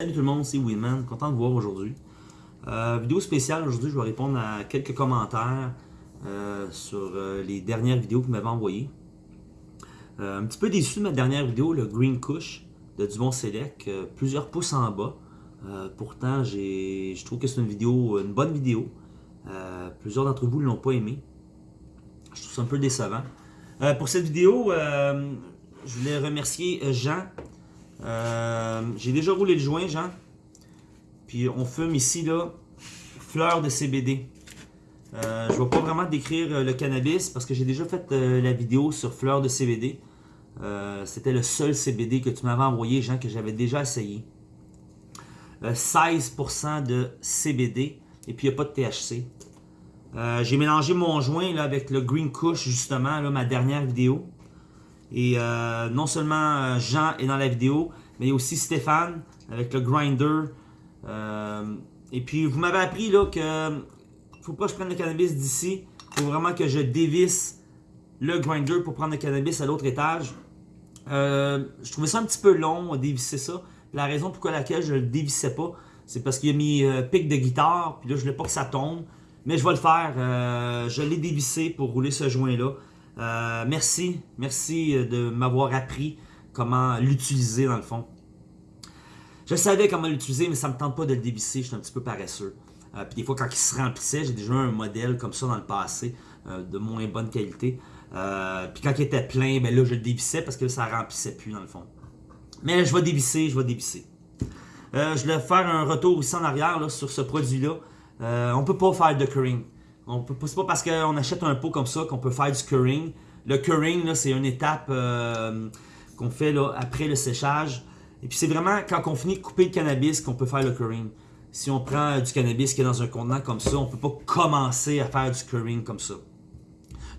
Salut tout le monde, c'est Winman, content de vous voir aujourd'hui. Euh, vidéo spéciale, aujourd'hui je vais répondre à quelques commentaires euh, sur euh, les dernières vidéos que vous m'avez envoyées. un petit peu déçu de ma dernière vidéo, le Green Kush de Dubon Select, plusieurs pouces en bas. pourtant, je trouve que c'est une vidéo, une bonne vidéo. plusieurs d'entre vous ne l'ont pas aimé. Je trouve ça un peu décevant. pour cette vidéo, je voulais remercier Jean euh, j'ai déjà roulé le joint, Jean. Puis on fume ici, là, fleurs de CBD. Euh, je ne vais pas vraiment décrire euh, le cannabis parce que j'ai déjà fait la vidéo sur fleurs de CBD. C'était le seul CBD que tu m'avais envoyé, Jean, que j'avais déjà essayé. 16% de CBD et puis il n'y a pas de THC. j'ai mélangé mon joint là, avec le Green Kush, justement, là, ma dernière vidéo. Et euh, non seulement euh, Jean est dans la vidéo, mais aussi Stéphane avec le grinder. Euh, et puis vous m'avez appris là que faut pas que je prenne le cannabis d'ici. Il faut vraiment que je dévisse le grinder pour prendre le cannabis à l'autre étage. je trouvais ça un petit peu long à dévisser ça. La raison pourquoi laquelle je le dévissais pas, c'est parce qu'il a mis pic de guitare, puis là je voulais pas que ça tombe. Mais je vais le faire. je l'ai dévissé pour rouler ce joint-là. Euh, merci, merci euh, de m'avoir appris comment l'utiliser dans le fond. Je savais comment l'utiliser, mais ça ne me tente pas de le dévisser, je suis un petit peu paresseux. Euh, puis des fois, quand il se remplissait, j'ai déjà eu un modèle comme ça dans le passé, de moins bonne qualité. puis quand il était plein, ben là, je le dévissais parce que ça ne remplissait plus dans le fond. Mais je vais dévisser, je vais dévisser. je vais faire un retour ici en arrière sur ce produit-là. on ne peut pas faire de curring. C'est pas parce qu'on achète un pot comme ça qu'on peut faire du curing. Le curing, c'est une étape euh, qu'on fait après le séchage. Et puis c'est vraiment quand on finit de couper le cannabis qu'on peut faire le curing. Si on prend du cannabis qui est dans un contenant comme ça, on ne peut pas commencer à faire du curing comme ça.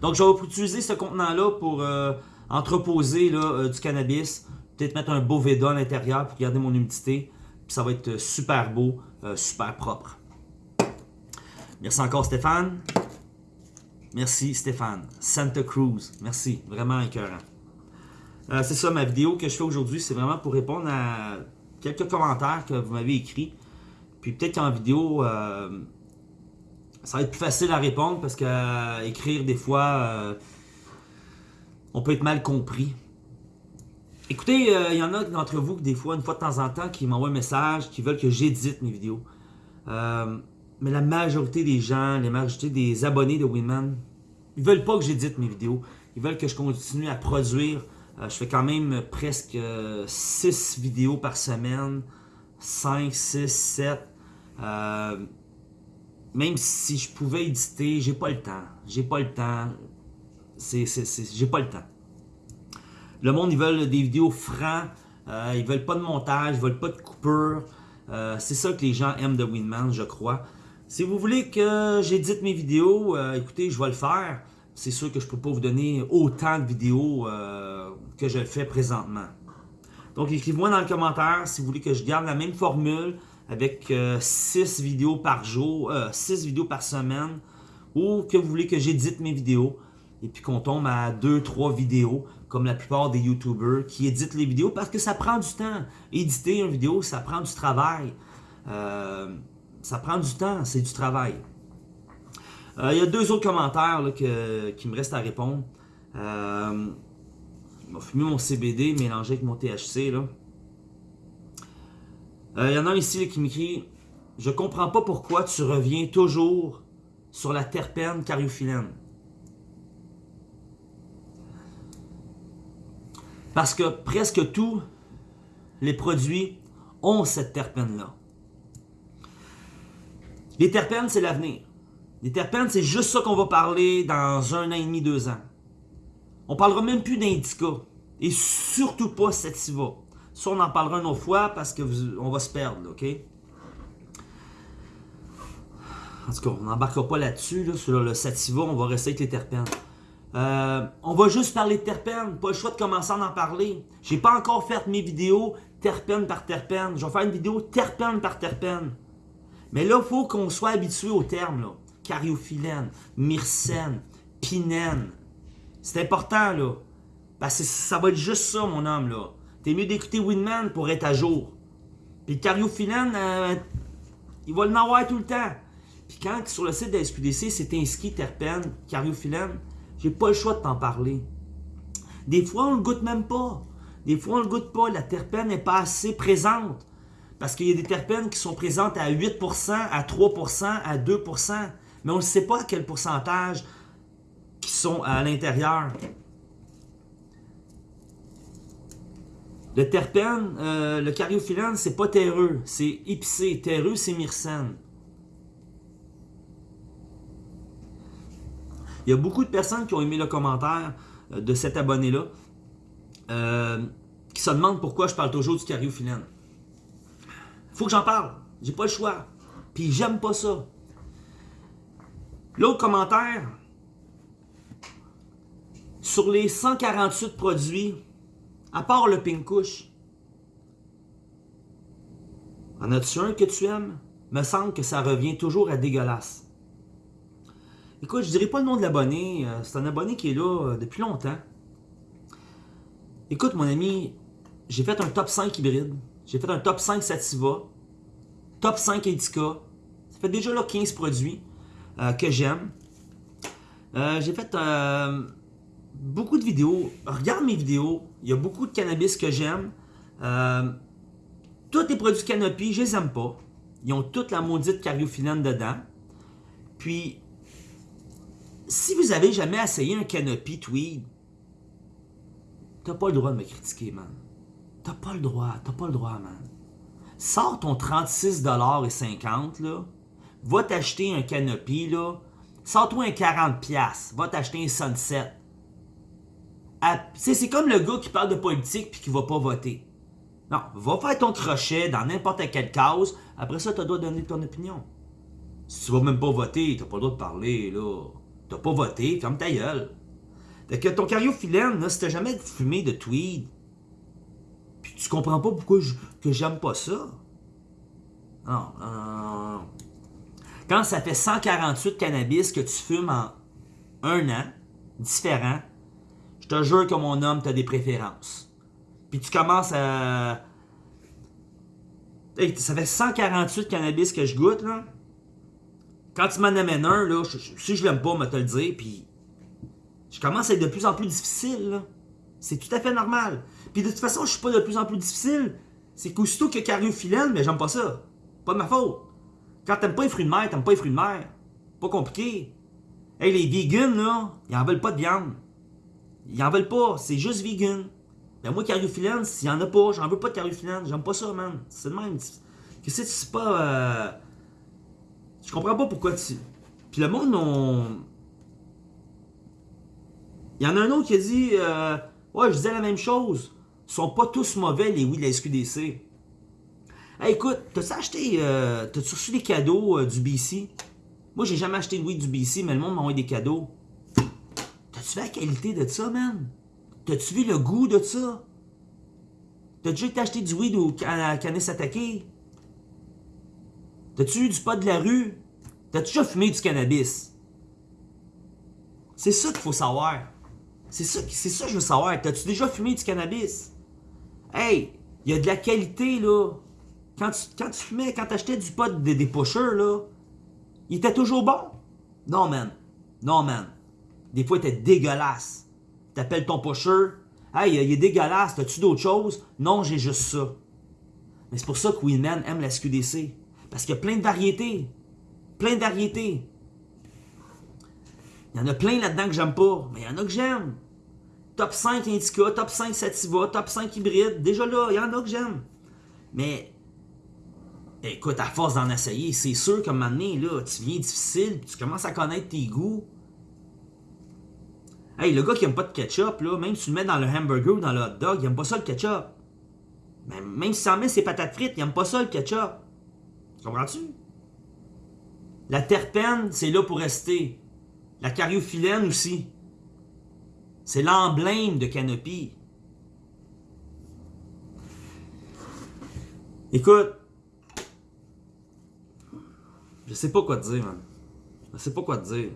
Donc je vais utiliser ce contenant-là pour euh, entreposer euh, du cannabis. Peut-être mettre un beau Veda à l'intérieur pour garder mon humidité. Puis ça va être super beau, super propre. Merci encore Stéphane. Merci Stéphane. Santa Cruz. Merci. Vraiment écœurant. Euh, c'est ça ma vidéo que je fais aujourd'hui. C'est vraiment pour répondre à quelques commentaires que vous m'avez écrits. Puis peut-être qu'en vidéo, euh, ça va être plus facile à répondre parce qu'écrire des fois, euh, on peut être mal compris. Écoutez, il y en a d'entre vous des fois, une fois de temps en temps, qui m'envoient un message, qui veulent que j'édite mes vidéos mais la majorité des gens, la majorité des abonnés de Winman, ils veulent pas que j'édite mes vidéos. Ils veulent que je continue à produire. Euh, je fais quand même presque 6 euh, vidéos par semaine. 5, 6, 7. même si je pouvais éditer, j'ai pas le temps. J'ai pas le temps. J'ai pas le temps. Le monde, ils veulent des vidéos francs. Euh, ils veulent pas de montage. Ils veulent pas de coupure. c'est ça que les gens aiment de Winman, je crois. Si vous voulez que j'édite mes vidéos, euh, écoutez, je vais le faire. C'est sûr que je ne peux pas vous donner autant de vidéos euh, que je le fais présentement. Donc, écrivez-moi dans le commentaire si vous voulez que je garde la même formule avec 6 euh, vidéos par jour, 6 vidéos par semaine, ou que vous voulez que j'édite mes vidéos et puis qu'on tombe à 2-3 vidéos, comme la plupart des YouTubers qui éditent les vidéos parce que ça prend du temps. Éditer une vidéo, ça prend du travail ça prend du temps, c'est du travail. Euh, il y a deux autres commentaires qui me restent à répondre. Euh, je vais fumer mon CBD mélangé avec mon THC. Là. Euh, il y en a ici qui m'écrit « Je comprends pas pourquoi tu reviens toujours sur la terpène cariophyllène. » Parce que presque tous les produits ont cette terpène-là. Les terpènes, c'est l'avenir. Les terpènes, c'est juste ça qu'on va parler dans un an et demi, deux ans. On parlera même plus d'indica. Et surtout pas sativa. Ça, on en parlera une autre fois parce qu'on va se perdre, OK? En tout cas, on n'embarquera pas là-dessus, sur le sativa, on va rester avec les terpènes. Euh, on va juste parler de terpènes, pas le choix de commencer à en parler. J'ai pas encore fait mes vidéos terpène par terpène. Je vais faire une vidéo terpène par terpène. Mais là, il faut qu'on soit habitué aux termes, là. Cariophyllène, myrcène, pinène. C'est important, là. Parce que ça va être juste ça, mon homme, là. T'es mieux d'écouter Winman pour être à jour. Puis le euh, il va le avoir tout le temps. Puis quand sur le site de la SQDC, c'est inscrit terpène, cariophyllène, j'ai pas le choix de t'en parler. Des fois, on le goûte même pas. Des fois, on le goûte pas. La terpène n'est pas assez présente. Parce qu'il y a des terpènes qui sont présentes à 8%, à 3%, à 2%. Mais on ne sait pas quel pourcentage qui sont à l'intérieur. Le terpène, euh, le cariophyllène, c'est pas terreux, c'est épicé. Terreux, c'est myrcène. Il y a beaucoup de personnes qui ont aimé le commentaire euh, de cet abonné-là, euh, qui se demandent pourquoi je parle toujours du cariophyllène. Faut que j'en parle. J'ai pas le choix. Puis j'aime pas ça. L'autre commentaire, sur les 148 produits, à part le Pink Couche, en as-tu un que tu aimes? Me semble que ça revient toujours à dégueulasse. Écoute, je dirais pas le nom de l'abonné. Euh, c'est un abonné qui est là euh, depuis longtemps. Écoute, mon ami, j'ai fait un top 5 hybride. J'ai fait un top 5 Sativa. Top 5 Indica. Ça fait déjà là 15 produits euh, que j'aime. j'ai fait beaucoup de vidéos. Regarde mes vidéos. Il y a beaucoup de cannabis que j'aime. tous les produits Canopy, je les aime pas. Ils ont toute la maudite cariophyllène dedans. Puis, si vous avez jamais essayé un canopy tweed, t'as pas le droit de me critiquer, man. T'as pas le droit, t'as pas le droit, man. Sors ton 36,50$, là. Va t'acheter un canopy, là. Sors-toi un 40$. Va t'acheter un Sunset. C'est comme le gars qui parle de politique puis qui va pas voter. Non, va faire ton crochet dans n'importe quelle cause. Après ça, tu dois donner ton opinion. Si tu vas même pas voter, t'as pas le droit de parler, là. T'as pas voté, ferme ta gueule. Fait que ton cariophyllène, là, si t'as jamais fumé de tweed, tu comprends pas pourquoi que j'aime pas ça. Non, Quand ça fait 148 cannabis que tu fumes en un an, différent, je te jure que mon homme, t'as des préférences. Puis tu commences à... Ça fait 148 cannabis que je goûte, là. Quand tu m'en amènes un, là, si je l'aime pas, me te le dire, puis je commence à être de plus en plus difficile, C'est tout à fait normal. Puis de toute façon, je suis pas de plus en plus difficile. C'est qu'aussitôt que cariophyllène, mais j'aime pas ça. Pas de ma faute. Quand t'aimes pas les fruits de mer, t'aimes pas les fruits de mer. Pas compliqué. Hey, les vegans, là, ils en veulent pas de viande. Ils en veulent pas, c'est juste vegan. Ben moi, cariophyllène, s'il y en a pas, j'en veux pas de cariophyllène. J'aime pas ça, man. C'est le même. Qu'est-ce que c'est pas... Euh... Je comprends pas pourquoi tu... Puis le monde, on... Il y en a un autre qui a dit euh, Ouais, je disais la même chose. Ils sont pas tous mauvais, les oui de la SQDC. Hey, écoute, t'as-tu acheté. Euh, T'as-tu reçu des cadeaux euh, du BC Moi, j'ai jamais acheté de weed du BC, mais le monde m'a envoyé des cadeaux. T'as-tu vu la qualité de ça, man? T'as-tu vu le goût de ça? T'as-tu déjà acheté du weed au Canis Attaqué T'as-tu eu du pot de la rue? T'as-tu déjà fumé du cannabis? C'est ça qu'il faut savoir. C'est ça, que je veux savoir. T'as-tu déjà fumé du cannabis? Hey, il y a de la qualité, là. Quand tu, quand tu fumais, quand t'achetais du pot des, des pushers, là, il était toujours bon? Non, man. Non, man. Des fois, il était dégueulasse. T'appelles ton pusher. Hey, il est dégueulasse. T'as-tu d'autres choses? Non, j'ai juste ça. Mais c'est pour ça que Winman aime la SQDC. Parce qu'il y a plein de variétés. Plein de variétés. Il y en a plein là-dedans que j'aime pas, mais il y en a que j'aime. Top 5 Indica, top 5 Sativa, top 5 hybride. Déjà là, il y en a que j'aime. Mais, écoute, à force d'en essayer, c'est sûr qu'à un moment donné, là, tu viens difficile, tu commences à connaître tes goûts. Hey, le gars qui aime pas de ketchup, là, même si tu le mets dans le hamburger ou dans le hot dog, il aime pas ça le ketchup. Même, même si ça en met ses patates frites, il aime pas ça le ketchup. Comprends-tu? La terpène, c'est là pour rester. La cariophyllène aussi. C'est l'emblème de Canopy. Écoute, je sais pas quoi te dire, man. Je sais pas quoi te dire.